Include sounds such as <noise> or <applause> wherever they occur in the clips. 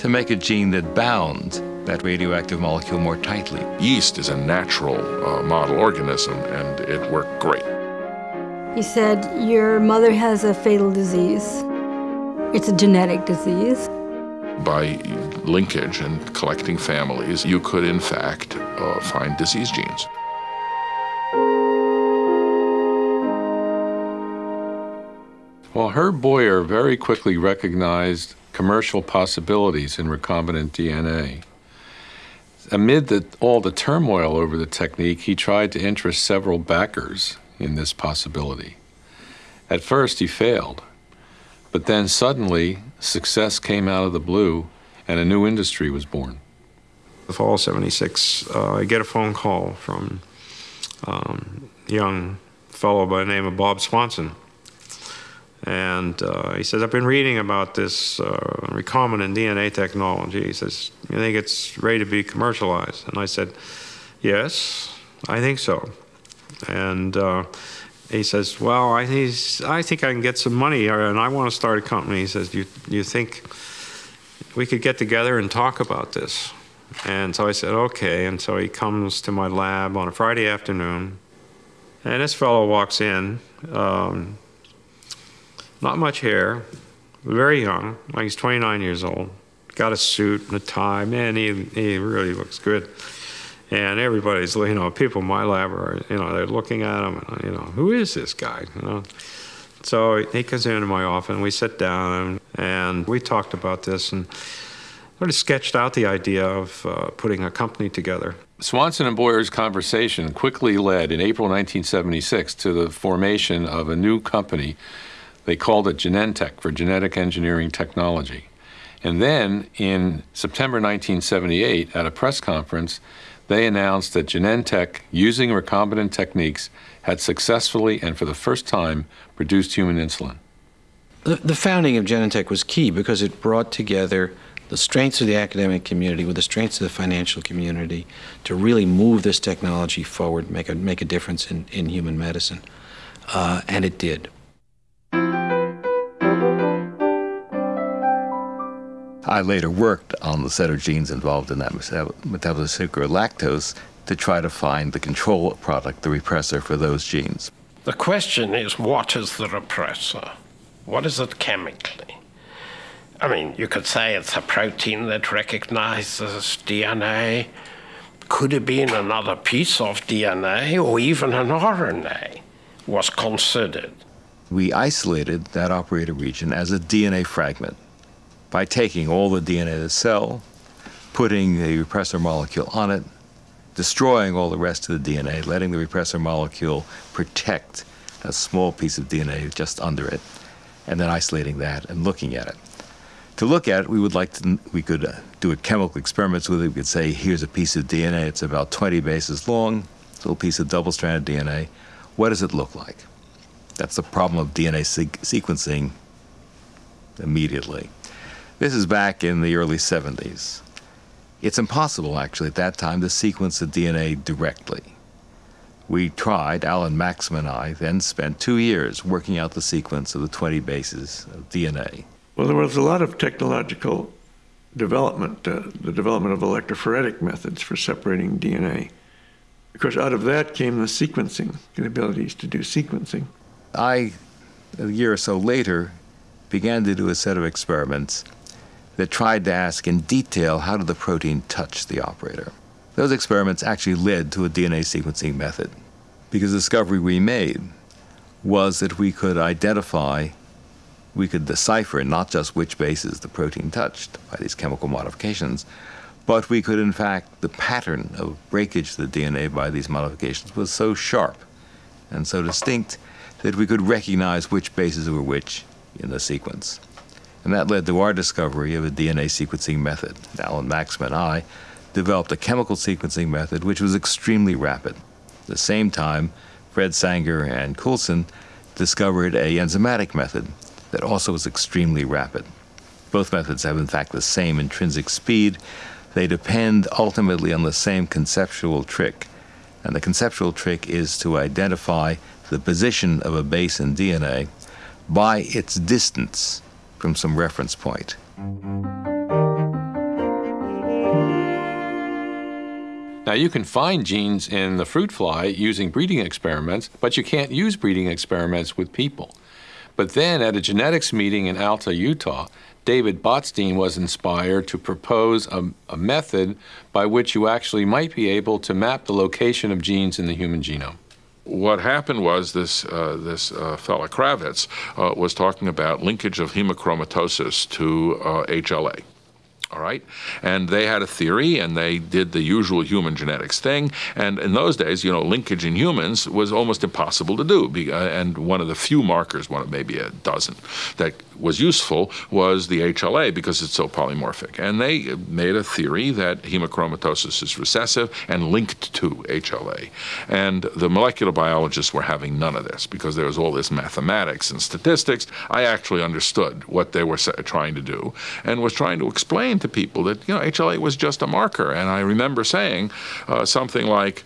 to make a gene that bound that radioactive molecule more tightly. Yeast is a natural uh, model organism, and it worked great. He said, Your mother has a fatal disease. It's a genetic disease. By linkage and collecting families, you could, in fact, uh, find disease genes. Well, Herb Boyer very quickly recognized commercial possibilities in recombinant DNA. Amid the, all the turmoil over the technique, he tried to interest several backers in this possibility. At first, he failed, but then suddenly, success came out of the blue and a new industry was born. The fall of 76, uh, I get a phone call from um, young fellow by the name of Bob Swanson. And uh, he says, I've been reading about this uh, recombinant DNA technology. He says, You think it's ready to be commercialized? And I said, Yes, I think so. And uh, he says, Well, I, I think I can get some money and I want to start a company. He says, You, you think we could get together and talk about this? And so I said, Okay. And so he comes to my lab on a Friday afternoon. And this fellow walks in. Um, not much hair, very young, like he's 29 years old. Got a suit and a tie. Man, he, he really looks good. And everybody's, you know, people in my lab are, you know, they're looking at him, and, you know, who is this guy? You know? So he comes into my office, and we sit down, and, and we talked about this, and sort of sketched out the idea of uh, putting a company together. Swanson and Boyer's conversation quickly led in April 1976 to the formation of a new company they called it Genentech for Genetic Engineering Technology. And then in September 1978, at a press conference, they announced that Genentech, using recombinant techniques, had successfully and for the first time produced human insulin. The, the founding of Genentech was key because it brought together the strengths of the academic community with the strengths of the financial community to really move this technology forward, make a, make a difference in, in human medicine. Uh, and it did. I later worked on the set of genes involved in that metabolite sucre lactose to try to find the control product, the repressor for those genes. The question is what is the repressor? What is it chemically? I mean, you could say it's a protein that recognizes DNA. Could it be in another piece of DNA or even an RNA was considered? We isolated that operator region as a DNA fragment by taking all the DNA of the cell, putting the repressor molecule on it, destroying all the rest of the DNA, letting the repressor molecule protect a small piece of DNA just under it, and then isolating that and looking at it. To look at it, we would like to, we could uh, do a chemical experiments with it. We could say, here's a piece of DNA, it's about 20 bases long, it's a little piece of double-stranded DNA. What does it look like? That's the problem of DNA sequencing immediately. This is back in the early 70s. It's impossible, actually, at that time to sequence the DNA directly. We tried, Alan Maxam and I, then spent two years working out the sequence of the 20 bases of DNA. Well, there was a lot of technological development, uh, the development of electrophoretic methods for separating DNA. Of course, out of that came the sequencing, the abilities to do sequencing. I, a year or so later, began to do a set of experiments that tried to ask in detail how did the protein touch the operator. Those experiments actually led to a DNA sequencing method because the discovery we made was that we could identify, we could decipher not just which bases the protein touched by these chemical modifications, but we could in fact, the pattern of breakage of the DNA by these modifications was so sharp and so distinct that we could recognize which bases were which in the sequence. And that led to our discovery of a DNA sequencing method. Alan Maxam and I developed a chemical sequencing method which was extremely rapid. At the same time, Fred Sanger and Coulson discovered a enzymatic method that also was extremely rapid. Both methods have in fact the same intrinsic speed. They depend ultimately on the same conceptual trick. And the conceptual trick is to identify the position of a base in DNA by its distance from some reference point. Now, you can find genes in the fruit fly using breeding experiments, but you can't use breeding experiments with people. But then, at a genetics meeting in Alta, Utah, David Botstein was inspired to propose a, a method by which you actually might be able to map the location of genes in the human genome. What happened was this uh, this uh, fella Kravitz uh, was talking about linkage of hemochromatosis to HLA. Uh, all right? And they had a theory and they did the usual human genetics thing. And in those days, you know, linkage in humans was almost impossible to do. Uh, and one of the few markers, one of maybe a dozen, that was useful was the HLA because it's so polymorphic. And they made a theory that hemochromatosis is recessive and linked to HLA. And the molecular biologists were having none of this because there was all this mathematics and statistics. I actually understood what they were trying to do and was trying to explain to people that, you know, HLA was just a marker. And I remember saying uh, something like,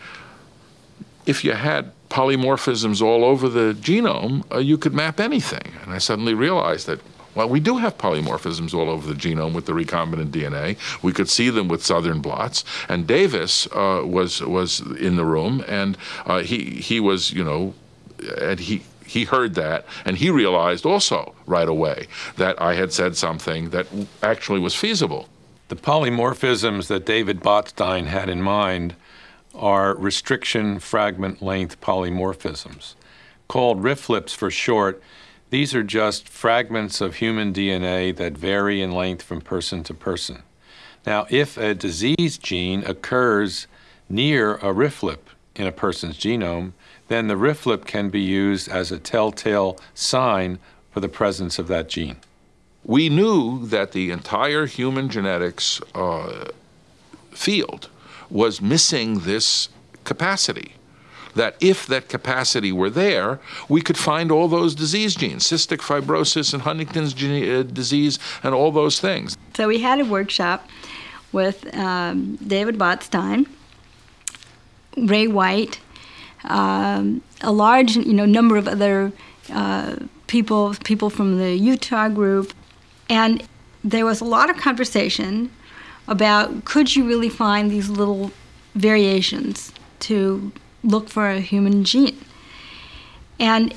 if you had polymorphisms all over the genome, uh, you could map anything. And I suddenly realized that, well, we do have polymorphisms all over the genome with the recombinant DNA. We could see them with southern blots. And Davis uh, was was in the room, and uh, he he was, you know, and he he heard that and he realized also right away that I had said something that actually was feasible. The polymorphisms that David Botstein had in mind are restriction fragment length polymorphisms. Called RFLPs for short, these are just fragments of human DNA that vary in length from person to person. Now, if a disease gene occurs near a RFLP in a person's genome, then the RFLP can be used as a telltale sign for the presence of that gene. We knew that the entire human genetics uh, field was missing this capacity. That if that capacity were there, we could find all those disease genes, cystic fibrosis and Huntington's uh, disease, and all those things. So we had a workshop with um, David Botstein, Ray White, um, a large you know number of other uh, people people from the Utah group, and there was a lot of conversation about could you really find these little variations to look for a human gene. And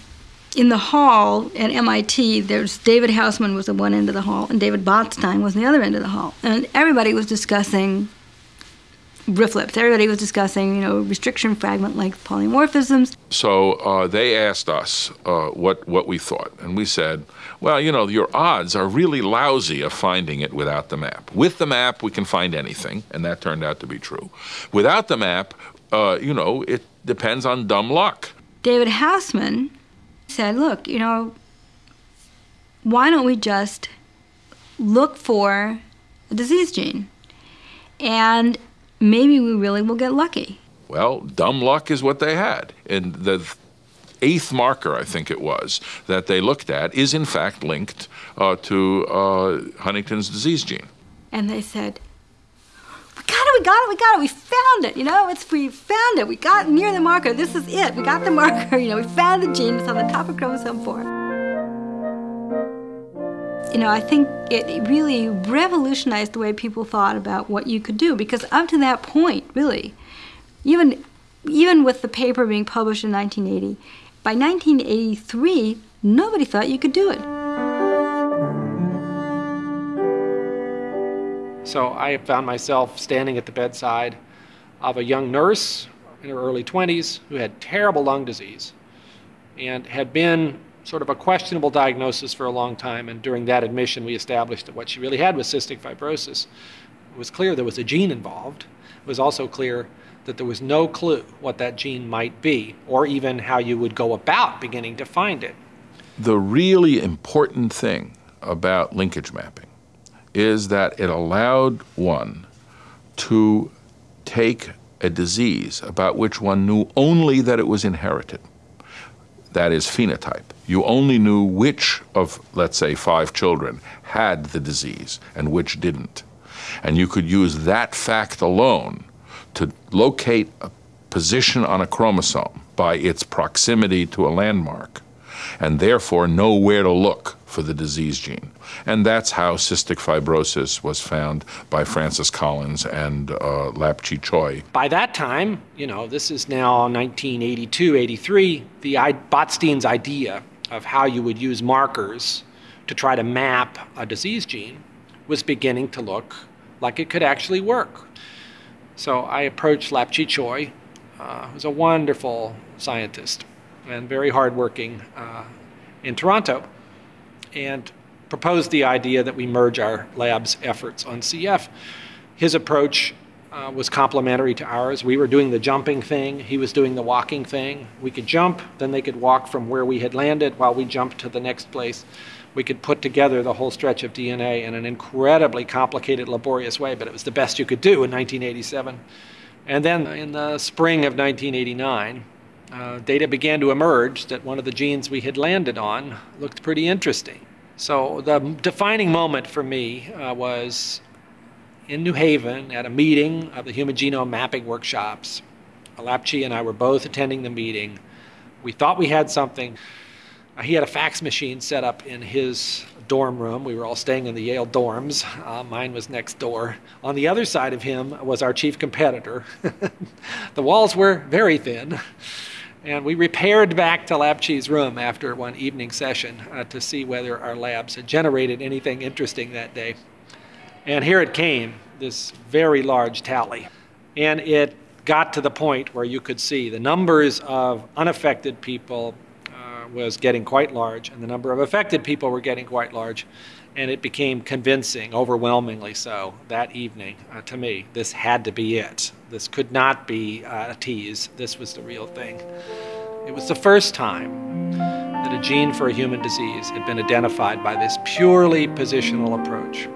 in the hall at MIT, there's David Housman was at one end of the hall, and David Botstein was the other end of the hall, and everybody was discussing RFLPs. Everybody was discussing, you know, restriction fragment length polymorphisms. So uh, they asked us uh, what what we thought, and we said, well, you know, your odds are really lousy of finding it without the map. With the map, we can find anything, and that turned out to be true. Without the map, uh, you know, it depends on dumb luck. David Housman said, look, you know, why don't we just look for a disease gene? And maybe we really will get lucky. Well, dumb luck is what they had. And the eighth marker, I think it was, that they looked at is in fact linked uh, to uh, Huntington's disease gene. And they said, we got it, we got it, we got it, we found it, you know, it's, we found it, we got near the marker, this is it, we got the marker, <laughs> you know, we found the gene, it's on the top of chromosome 4. You know, I think it really revolutionized the way people thought about what you could do because up to that point, really, even even with the paper being published in 1980, by 1983, nobody thought you could do it. So I found myself standing at the bedside of a young nurse in her early 20s who had terrible lung disease and had been sort of a questionable diagnosis for a long time. And during that admission, we established that what she really had was cystic fibrosis. It was clear there was a gene involved. It was also clear that there was no clue what that gene might be, or even how you would go about beginning to find it. The really important thing about linkage mapping is that it allowed one to take a disease about which one knew only that it was inherited, that is, phenotype, you only knew which of, let's say, five children had the disease and which didn't. And you could use that fact alone to locate a position on a chromosome by its proximity to a landmark and therefore know where to look for the disease gene. And that's how cystic fibrosis was found by Francis Collins and uh, Lap-Chee Tsui. By that time, you know, this is now 1982, 83, the Botstein's idea of how you would use markers to try to map a disease gene was beginning to look like it could actually work. So I approached Lap-Chee Tsui, uh, who's a wonderful scientist and very hardworking uh, in Toronto, and proposed the idea that we merge our lab's efforts on CF. His approach uh, was complementary to ours. We were doing the jumping thing, he was doing the walking thing. We could jump, then they could walk from where we had landed while we jumped to the next place. We could put together the whole stretch of DNA in an incredibly complicated, laborious way, but it was the best you could do in 1987. And then in the spring of 1989, uh, data began to emerge that one of the genes we had landed on looked pretty interesting. So the defining moment for me uh, was in New Haven at a meeting of the Human Genome Mapping Workshops. Alapchi and I were both attending the meeting. We thought we had something. Uh, he had a fax machine set up in his dorm room. We were all staying in the Yale dorms. Uh, mine was next door. On the other side of him was our chief competitor. <laughs> the walls were very thin. And we repaired back to Lap-Chee's room after one evening session uh, to see whether our labs had generated anything interesting that day. And here it came, this very large tally. And it got to the point where you could see the numbers of unaffected people was getting quite large, and the number of affected people were getting quite large. And it became convincing, overwhelmingly so, that evening uh, to me. This had to be it. This could not be uh, a tease. This was the real thing. It was the first time that a gene for a human disease had been identified by this purely positional approach.